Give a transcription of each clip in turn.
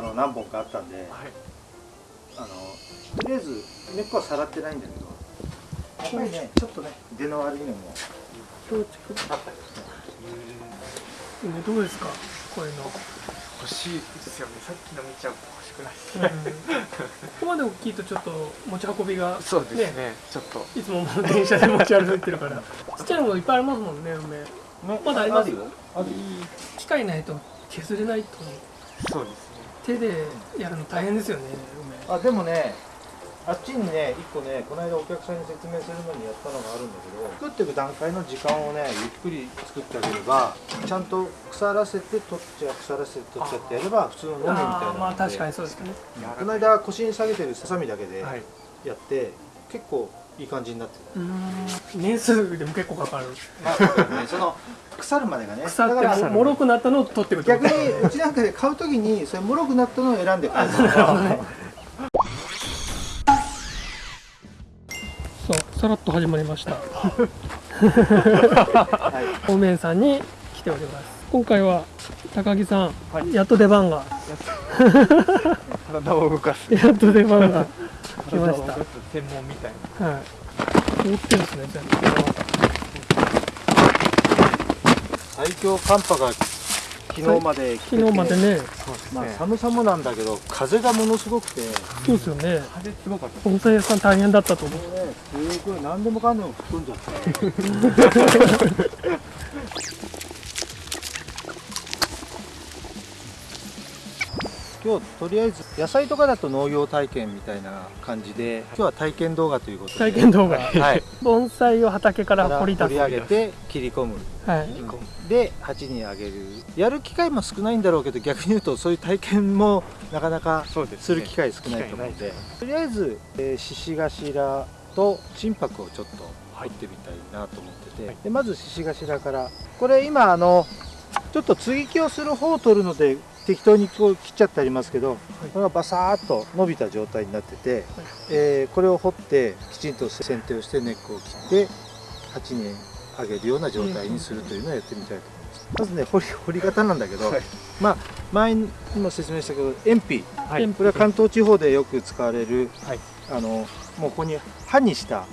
ったの何本かあったんで、あのとりあえず根っこはさらってないんだけどやっぱりねちょっとね出の悪いのもどうあったりしてねどうですかこういうの、欲しいですよね。さっきの見ちゃうと欲しくないです。ね、ここまで大きいとちょっと持ち運びがそうですね。ちょっと。いつも電車で持ち歩いてるから。ちっちゃいのもいっぱいありますもんね梅。ねまだありますよ。あるよ。機械ないと削れないとそうですね手でやるの大変ですよねあでもねあっちにね一個ねこの間お客さんに説明するのにやったのがあるんだけど作っていく段階の時間をねゆっくり作ってあげればちゃんと腐らせて取っちゃう腐らせて取っちゃってやれば普通の飲みみたいなまあ確かににそうですね。この間腰に下げてるささみだけではい。やって、結構いい感じになってうーん。年数でも結構かかる。た、ね、その腐るまでがね。腐っだからてももろくなったのを取ってくってこと。逆にうちなんかで買うときにそれもろくなったのを選んで買うそうさらっと始まりました。はい。お面さんに来ております。今回は高木さん、はい。やっと出番が。体を動かす。やっと出番が来ました。体を動かす専門みたいなはい。持ってるんですね全部最強寒波が昨日まで来てて昨日までねそうですまあ、寒さもなんだけど風がものすごくて。そうですよね。風すごかった。盆栽屋さん大変だったと思う。ねすごい。何でもかんでも吹っ飛んじゃって 今日とりあえず野菜とかだと農業体験みたいな感じで今日は体験動画ということで。体験動画。はい。盆栽を畑から掘り出す。掘り上げて切り込む。はい。で鉢にあげる。やる機会も少ないんだろうけど逆に言うとそういう体験もなかなかする機会少ないと思うので。とりあえずえー獅子頭と心拍をちょっと入ってみたいなと思ってて、はい。でまず獅子頭から。これ今あのちょっと接ぎ木をする方を取るので適当にこう切っちゃってありますけど、これがバサーッと伸びた状態になってて、えーこれを掘ってきちんと剪定をして根っこを切って鉢にあげるような状態にするというのをやってみたいと思います。まずね掘り掘り方なんだけど、はい。まあ前にも説明したけど鉛筆はい。これは関東地方でよく使われる、はい。あのもうここに刃にした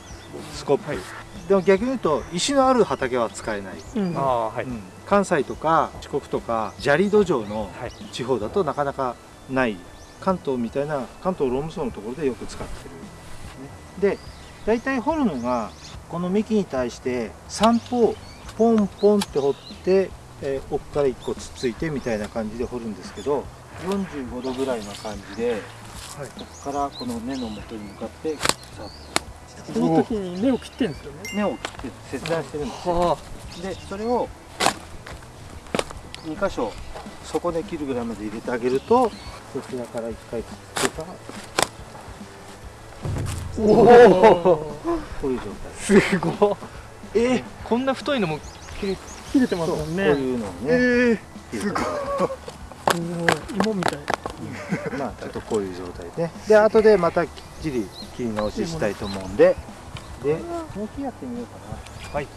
スコップ、はいでも逆に言うと石のある畑は使えない、うん。はい、うん。関西とか四国とか砂利土壌のはい。地方だとなかなかない関東みたいな関東ローム層のところでよく使ってる、ね、で大体掘るのがこの幹に対して3方ポンポンって掘って、えー奥から1個つっついてみたいな感じで掘るんですけど45度ぐらいの感じで、ここからこの根の元に向かってさっこの時に根を切ってるんですよね。と根を切って切断してるんですよ。はでそれを2箇所底根切るぐらいまで入れてあげるとこちらから1回切ってからおおこういう状態。すごい。え？ー、こんな太いのも切れ切れてますそうこうもんねいうのをね、え切るすごいすごい芋みたい。まあちょっとこういう状態で。で後でまたきっちり切り直ししたいと思うんで。でもう木やってみようかな。はい。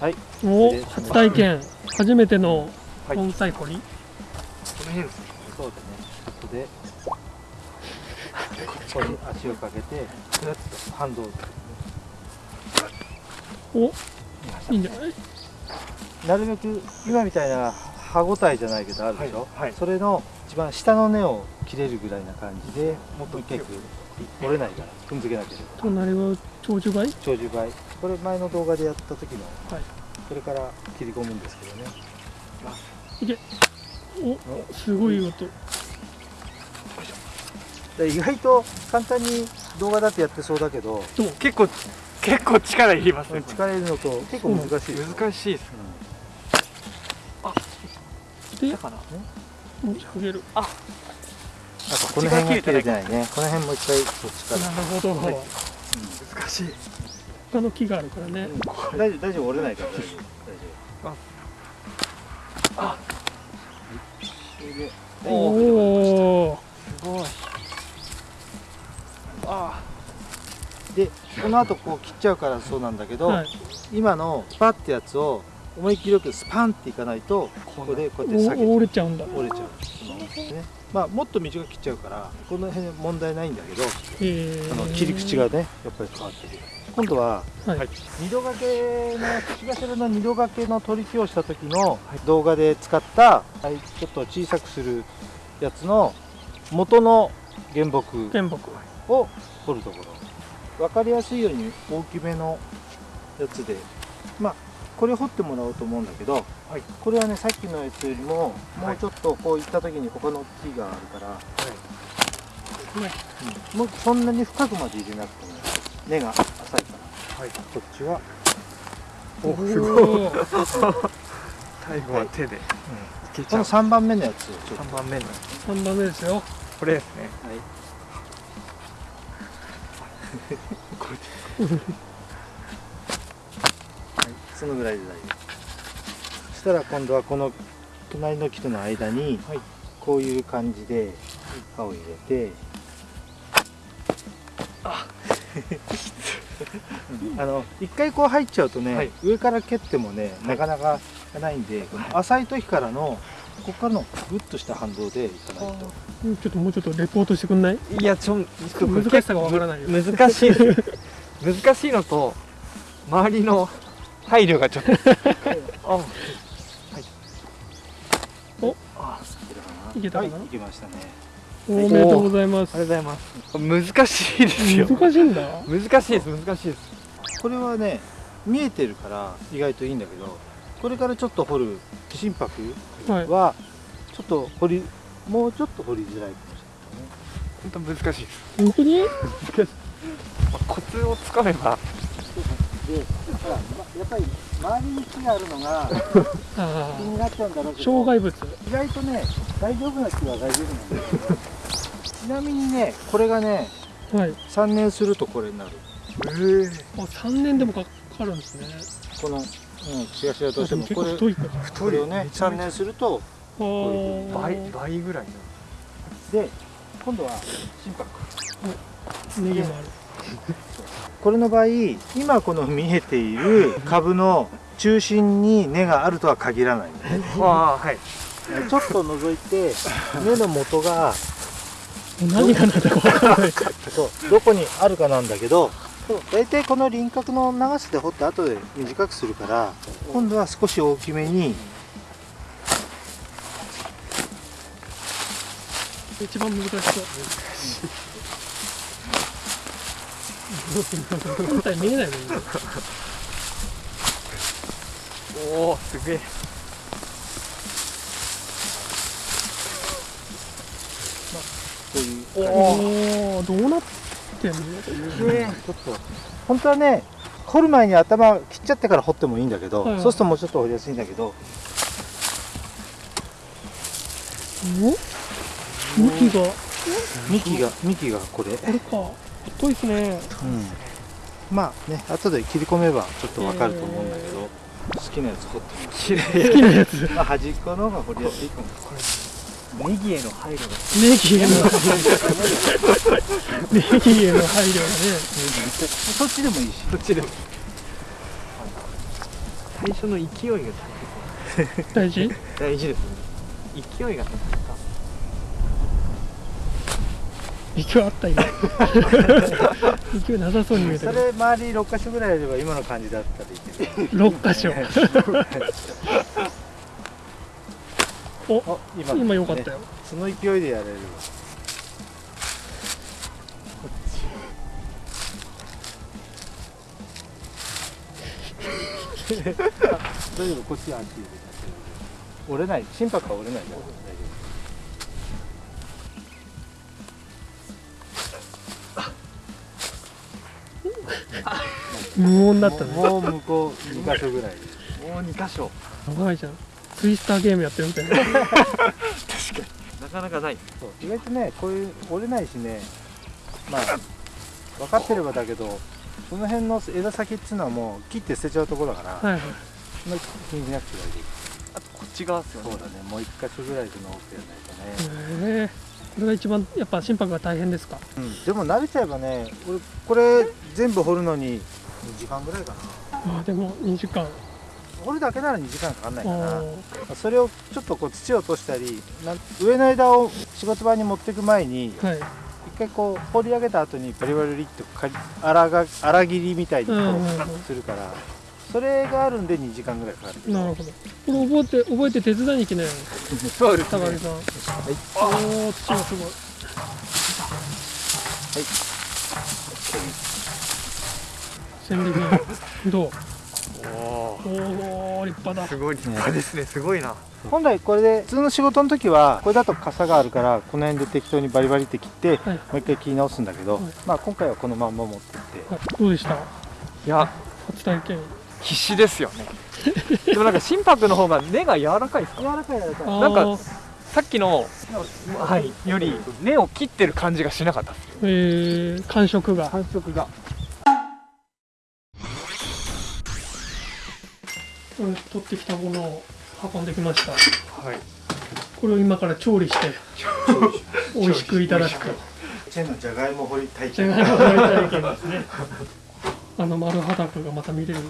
はい。お初体験。初めてのはい。盆栽掘り、この辺ですね。そうだね。ここでここに足をかけてふらっと反動おいいんじゃない？なるべく今みたいな歯ごたえじゃないけどあるでしょ、はいはい。それの一番下の根を切れるぐらいな感じでもっと結構折れないから踏んづけなければ。隣は長寿貝長寿梅これ前の動画でやった時のはい。これから切り込むんですけどね。おすごい音。で意外と簡単に動画だってやってそうだけど結構結構力いりますね。力入れるのと結構難しい、難しいですでだから持ち上げるなんかこの辺が切れてないね。この辺もう一回こっちから。なるほど、はい。難しい。他の木があるからね、うん。大丈夫大丈夫折れないから。大丈夫。あ。それでおおすごい。あ。でこの後こう切っちゃうからそうなんだけど、はい。今のパってやつを思いっきりよくスパンっていかないとここでこうやって下げお折れちゃうんだ。折れちゃう。ねまあもっと短く切っちゃうからこの辺問題ないんだけどえあの切り口がねやっぱり変わってくる。今度ははい、はい二度掛けの口頭の二度掛けの取り木をした時の動画で使った、はい、ちょっと小さくするやつの元の原木原木。を掘るところ。分かりやすいように大きめのやつで。まあこれ掘ってもらおうと思うんだけど、これはねさっきのやつよりももうちょっとこういった時に他の木があるから、うん。もうそんなに深くまで入れなくても根が浅いから、はい。こっちはおすおごい。ー最後は手でい。けちこのゃう3番目のやつをちょっと。3番目の。三番目ですよ。これですね。はいはい、そのぐらいで大丈夫。そしたら今度はこの隣の木との間にはい。こういう感じで刃を入れてうん あの一回こう入っちゃうとね、はい。上から蹴ってもねなかなかないんでこの浅い時からのここからのグッとした反動でいかないと。うんちょっともうちょっとレポートしてくんない？いやちょっと難しさがわからない難しい。難しいのと周りの配慮がちょっと。ああい。けたかな？はい、いけましたね。おめでとうございます。ありがとうございます。難しいですよ。難しいんだ。難しいです難しいです。これはね見えてるから意外といいんだけどこれからちょっと掘る心拍はい。はちょっと掘りもうちょっと掘りづらいかもし本当難しいです。本当に？まあコツをつかめばやっぱり周りに木があるのがあ 気になっちゃうんだろうあけど障害物。意外とね大丈夫な木は大丈夫なんだけどちなみにねこれがねはい。3年するとこれになる。ええあ三年でもかかるんですね。この、うん、しがしがどうしてでもこれ太いから。これをね。3年すると倍倍ぐらいで今度は心拍。ネギもあるこれの場合今この見えている株の中心に根があるとは限らないあはい。ちょっと覗いて根の元が何が何だかわからない。そうどこにあるかなんだけど大体この輪郭の長さで掘って後で短くするから今度は少し大きめに。一番難しそう本体見え。ないのにおおすげえ。おおどうなってんの？ちょっと本当はね掘る前に頭切っちゃってから掘ってもいいんだけど、はい。はいそうするともうちょっと掘りやすいんだけど。お幹がこ幹が幹がこれ、れか太いですね。うん、まあね後で切り込めばちょっとわかると思うんだけど、好きなやつ掘ってみます綺麗好きなやつ。まあ端っこの方が掘りやすいかもネギへの配慮が。ネギへのネギへの配慮がね。そっちでもいいし。そっちでも。最初の勢いが 大事？大事ですね。勢いが勢いあった今。勢いなさそうに見えたそれ周り6箇所ぐらいやれば今の感じだったらいいけど6箇所。おあ今今よかったよ。その勢いでやれる。わ 大丈夫こっちはあっちで。折れない。心拍は折れないから大丈無音だったね夫もう向こう2箇所ぐらい。もう2箇所。長いじゃんツイスターゲームやってるみたいな。なかなかない。そう意外とねこういう折れないしね。まあ分かってればだけどその辺の枝先っつうのはもう切って捨てちゃうところだから、はいはい。そんな気にしなくて大丈あとこっち側ですよ夫そうだね。もう1箇所ぐらいで直してやらないとね、へえ。これが一番やっぱ心拍が大変ですか？うん、でも慣れちゃえばね俺これ全部掘るのに2時間ぐらいかな。ああでも2時間。掘るだけなら2時間かかんないかな。それをちょっとこう土を落としたりなん上の枝を仕事場に持っていく前にはい。一回こう掘り上げた後にバリバリバリって荒が荒切りみたいにこうするからそれがあるんで2時間ぐらいかかる。なるほど。これ覚えて覚えて手伝いに来なよ。そうですね。高木さん。はい。おお土がすごい戦利品どう？おおお立派だ。すごい立派ですね。すごいな。本来これで普通の仕事の時はこれだと傘があるからこの辺で適当にバリバリって切ってはい。もう一回切り直すんだけど、はい。まあ今回はこのまんま持ってって。はい。どうでした？いや。初体験。必死ですよね。でもなんか心拍の方が根が柔らかいですか？柔らかい柔らかい。なんかさっきのはいより根を切ってる感じがしなかったですえー、感触が。感触が取ってきたものを運んできました。はい。これを今から調理して美味しくいただくと。チェンのじゃがいも掘り体じゃ験がいも大体験ですね。あの丸裸がまた見れる。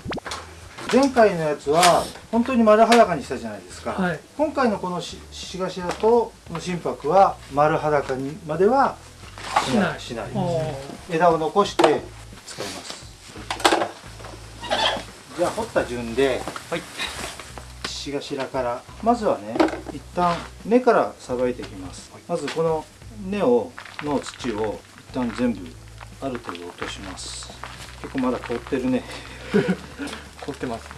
前回のやつは本当に丸裸にしたじゃないですか、はい。今回のこのししがしだとこの心拍は丸裸にまではしない。しない。お枝を残して使いますじゃあ掘った順ではい。しがしらから。まずはね一旦根からさばいていきます、まずこの根をの土を一旦全部ある程度落とします。結構まだ凍ってるね。凝ってます。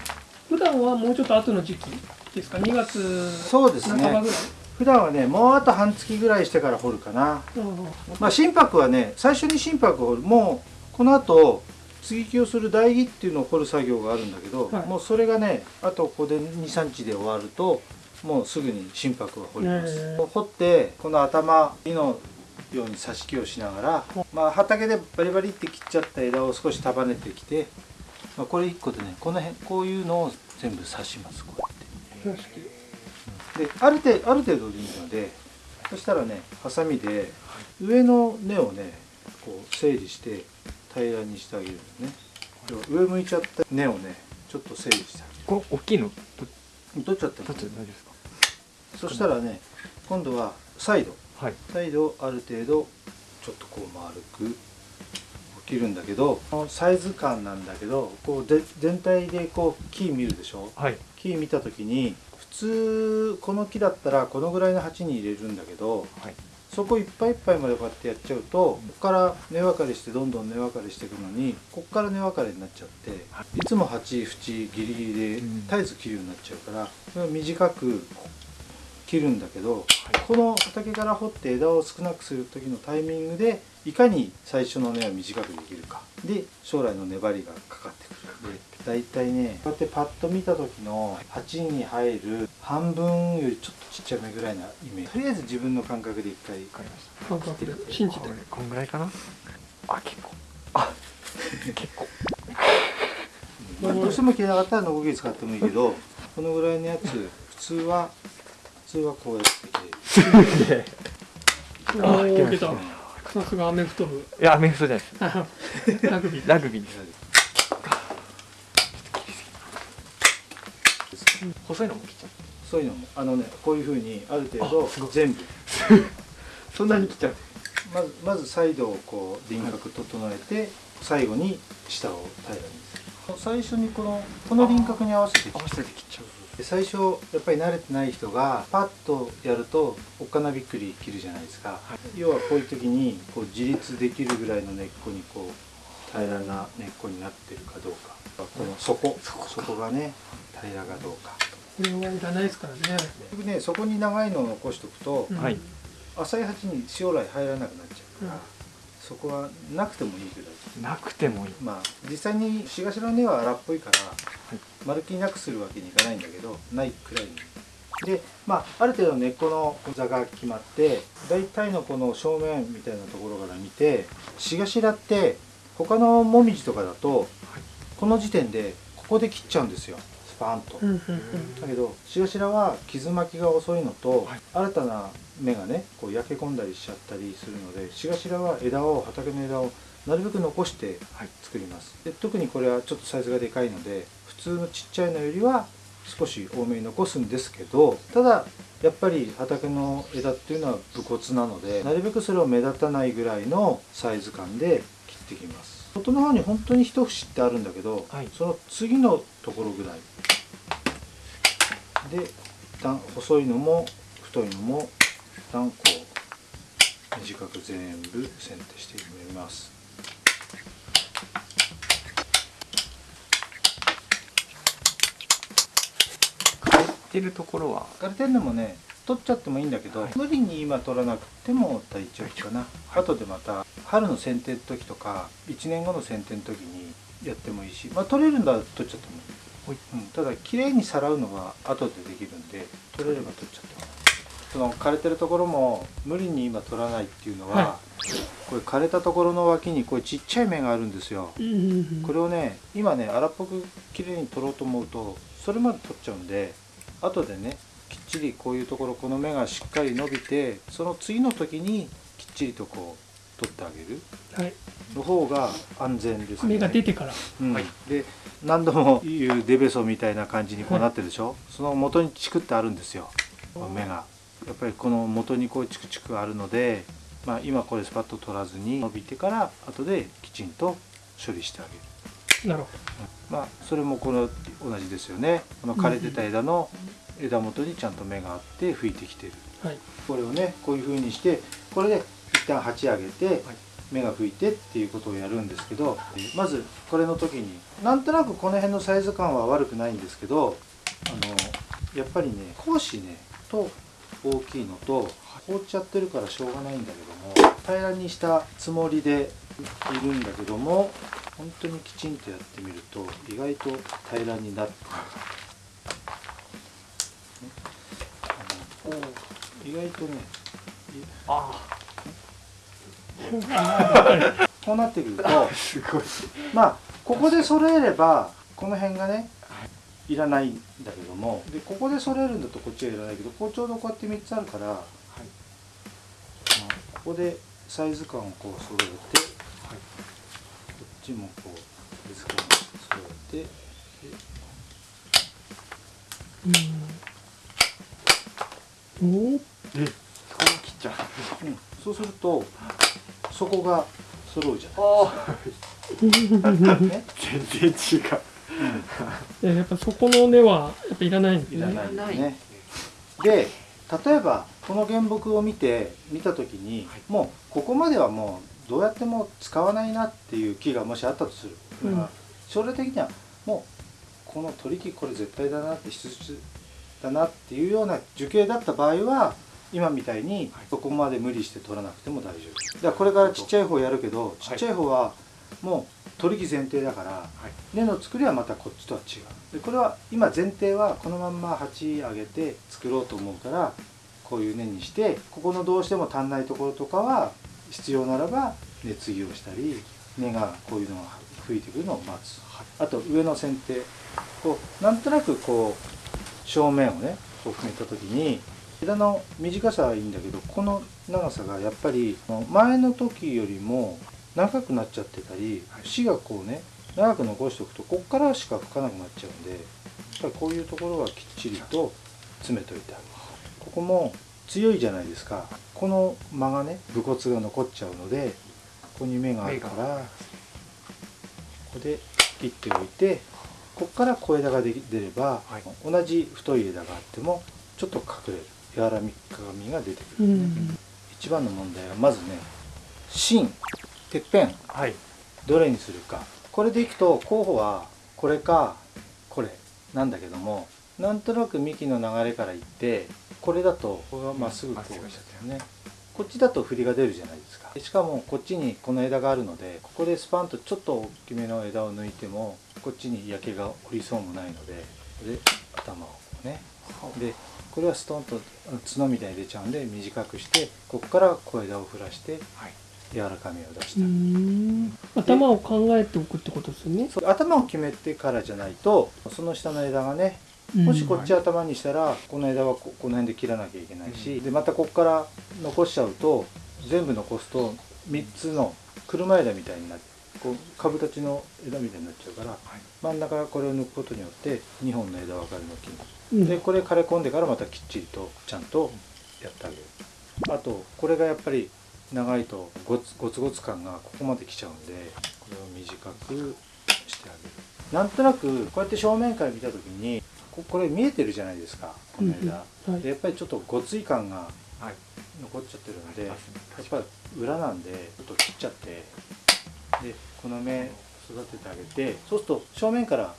普段はもうちょっと後の時期ですか？2月そうですね。半ばぐらい、普段はねもうあと半月ぐらいしてから掘るかな。うん。まあ心拍はね最初に心拍を掘る。もうこの後接ぎ木をする台木っていうのを掘る作業があるんだけど、はい。もうそれがねあとここで23日で終わるともうすぐに心拍は掘ります、掘ってこの頭木のように挿し木をしながら、まあ、畑でバリバリって切っちゃった枝を少し束ねてきて、まあ、これ1個でねこの辺こういうのを全部刺しますこうやって。である程ある程度でいいのでそしたらねハサミで上の根をねこう整理して平らにしてあげるのね。上向いちゃった根をねちょっと整理してあこれ大きいの？げる取っちゃってもどっち大丈夫ですか？そしたらね今度はサイド。はい。サイドをある程度ちょっとこう丸く切るんだけどこのサイズ感なんだけどこうで全体でこう木見るでしょ？はい。木見た時に普通この木だったらこのぐらいの鉢に入れるんだけどはいそこいっぱいいっぱいまでこうやってやっちゃうとここから根分かれしてどんどん根分かれしていくのにここから根分かれになっちゃっていつも鉢縁ギリギリでうん。絶えず切るようになっちゃうからそれを短く切るんだけどこの畑から掘って枝を少なくする時のタイミングでいかに最初の根を短くできるか。で将来の粘りがかかってくるで大体ねこうやってパッと見た時の鉢に入る半分よりちょっとちっちゃめぐらいなイメージ。とりあえず自分の感覚で一回わかりました。感覚で信じて。これ。こんぐらいかな？あ結構。あ結構。まあどうしても切れなかったらノコギリ使ってもいいけどこのぐらいのやつ普通は普通はこうやって。切れるおおいけた。さすがアメフト部。いやアメフトじゃないです。ラグビー。ラグビーです細いのも切っちゃう。そういうのもあのねこういうふうにある程度全部。そんなに切っちゃう。まずまずサイドをこう輪郭整えて最後に下を平らにする。最初にこのこの輪郭に合わせて合わせて切っちゃう。で最初やっぱり慣れてない人がパッとやるとおっかなびっくり切るじゃないですか、要はこういう時にこう自立できるぐらいの根っこにこう平らな根っこになってるかどうか。この底。底がね平らかどうか。これはいらないですからね。結局ねそこに長いのを残しておくと、うん。はい。浅い鉢に将来入らなくなっちゃうから、うん。そこはなくてもいいぐらいなくてもいい。まあ実際にしがしらの根は荒っぽいから、い。まるっきりなくするわけにいかないんだけどないくらいに。でまあある程度根っこの座が決まって大体のこの正面みたいなところから見てしがしらって他のもみじとかだと、この時点でここで切っちゃうんですよスパーンと。うんうんうん。だけどシガシラは傷巻きが遅いのと、はい。新たな芽がねこう焼け込んだりしちゃったりするのでシガシラは枝を畑の枝をなるべく残してはい。作ります。で特にこれはちょっとサイズがでかいので普通のちっちゃいのよりは少し多めに残すんですけどただやっぱり畑の枝っていうのは武骨なのでなるべくそれを目立たないぐらいのサイズ感で切っていきます。外の方に本当に一節ってあるんだけど、はい。その次のところぐらいで一旦細いのも太いのも一旦こう短く全部剪定してみます。枯れてるところは？枯れてるのもね取っちゃってもいいんだけど、無理に今取らなくても大丈夫かな、後でまた春の剪定の時とか1年後の剪定の時にやってもいいしまあ取れるんだら取っちゃってもいい、うん、ただ綺麗にさらうのは後でできるんで取れれば取っちゃってもいいその枯れてるところも無理に今取らないっていうのは、はこれ枯れたところの脇にこうちっちゃい芽があるんですよ。これをね今ね荒っぽく綺麗に取ろうと思うとそれまで取っちゃうんで後でねきっちりこういうところこの芽がしっかり伸びてその次の時にきっちりとこう取ってあげる？はい。の方が安全ですね。芽が出てから。うん。はい。で何度も言うデベソみたいな感じにこうなってるでしょ、その元にチクってあるんですよ。芽が。やっぱりこの元にこうチクチクあるので、まあ、今これスパッと取らずに伸びてから後できちんと処理してあげる。なるほまあそれもこの同じですよね。この枯れてた枝の枝元にちゃんと芽があって吹いてきてる。どはい。これをねこういう風にしてこれで一旦鉢上げて芽が吹いてっていうことをやるんですけどまずこれの時になんとなくこの辺のサイズ感は悪くないんですけどあのやっぱりね講師ねと大きいのと放っちゃってるからしょうがないんだけども平らにしたつもりでいるんだけども本当にきちんとやってみると意外と平らになってあの意外とねあこうなってくるとまあここで揃えればこの辺がねいらないんだけどもでここで揃えるんだとこっちはいらないけどこうちょうどこうやって3つあるから、まあここでサイズ感をこう揃えて、こっちもこうサイズ感を揃えてうんおーえこ切っちゃううん、そうするとそこが揃うじゃない、ね 全然違う。でやっぱそこの根はやっぱいらないんですね。いらない。ですね。で例えばこの原木を見て見た時に、もうここまではもうどうやっても使わないなっていう木がもしあったとする、うん。まあ将来的にはもうこの取り木これ絶対だなって必須だなっていうような樹形だった場合は今みたいにそこまで無理して取らなくても大丈夫。だからこれからちっちゃい方やるけどちっちゃい方はもう取り木前提だから、根の作りはまたこっちとは違う。でこれは今前提はこのまんま鉢上げて作ろうと思うからこういう根にしてここのどうしても足んないところとかは必要ならば根継ぎをしたり根がこういうのが吹いてくるのを待つ。あと上の剪定。こうなんとなくこう正面をねこう決めた時に枝の短さはいいんだけどこの長さがやっぱり前の時よりも長くなっちゃってたり節がこうね長く残しておくとこっからしか吹かなくなっちゃうんでやっぱりこういうところはきっちりと詰めといてあげるここも強いじゃないですか。この間がね武骨が残っちゃうのでここに芽があるからここで切っておいてここから小枝が出れば、はい。同じ太い枝があってもちょっと隠れる柔らかみが出てくる、うん。一番の問題はまずね芯てっぺん。はい。どれにするか。これでいくと候補はこれかこれ。なんだけどもなんとなく幹の流れからいってこれだとこれがまっすぐこうしちゃったよね。こっちだと振りが出るじゃないですか。しかもこっちにこの枝があるのでここでスパンとちょっと大きめの枝を抜いてもこっちに焼けが降りそうもないのでで頭をこうねでこれはストンと角みたいに出ちゃうんで短くしてここから小枝を振らしてはい。柔らかみを出しうたん。頭を考えておくってことですよね。頭を決めてからじゃないとその下の枝がねもしこっち頭にしたらこの枝はここの辺で切らなきゃいけないし、でまたここから残しちゃうと全部残すと3つの車枝みたいになってこう株立ちの枝みたいになっちゃうから、真ん中からこれを抜くことによって2本の枝分かれの木にうんでこれ枯れ込んでからまたきっちりとちゃんとやってあげる。あとこれがやっぱり長いとゴツゴツゴツ感がここまで来ちゃうんでこれを短くしてあげる。なんとなくこうやって正面から見た時にここれ見えてるじゃないですかこの枝、はいでやっぱりちょっとごつい感がはい。残っちゃってるのでやっぱり裏なんでちょっと切っちゃってでこの芽育ててあげてそうすると正面から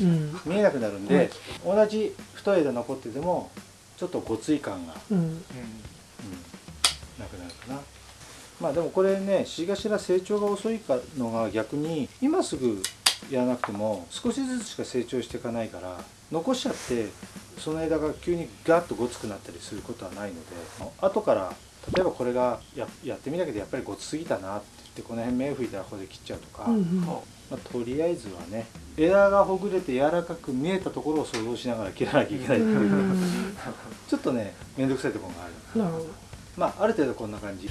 うん。見えなくなるんで、同じ太い枝残っててもちょっとごつい感が、うん。うん、なくなるかな。まあでもこれねシガシラ成長が遅いかのが逆に今すぐやらなくても少しずつしか成長していかないから残しちゃってその枝が急にガッとごつくなったりすることはないので後から例えばこれがややってみたけどやっぱりごつすぎたなって言ってこの辺芽吹いたらここで切っちゃうとか、うんうんまあ、とりあえずはね枝がほぐれて柔らかく見えたところを想像しながら切らなきゃいけないっていう。うん。ちょっとね面倒くさいところがあるな。るほまあある程度こんな感じ、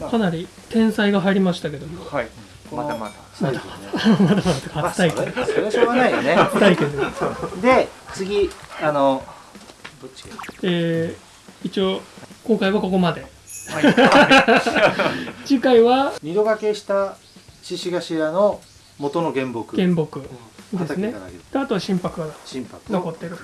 まあ、どかなり天才が入りましたけども。はい。まだまだまだまだまあ初体験。それそれはしょうがないよね。初体験で。で次あのどっちがいい？えー一応今回はここまで。次回は二度掛けした獅子頭の元の原木。原木。ですね。畑からあとは心拍が残ってる。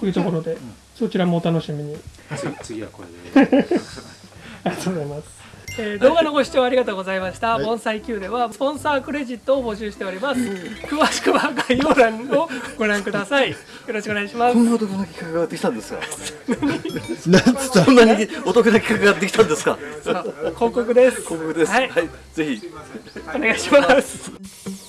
とい。うところで。ん。そちらもお楽しみに。次次はこれで。ありがとうございます。え ー動画のご視聴ありがとうございました。盆栽 Q ではスポンサークレジットを募集しております。詳しくは概要欄をご覧ください。よろしくお願いしますこ。んなお得な企画ができたんですか？そんなにお得な企画ができたんですか？広告です。広告です。ははいい、ぜひお願いします。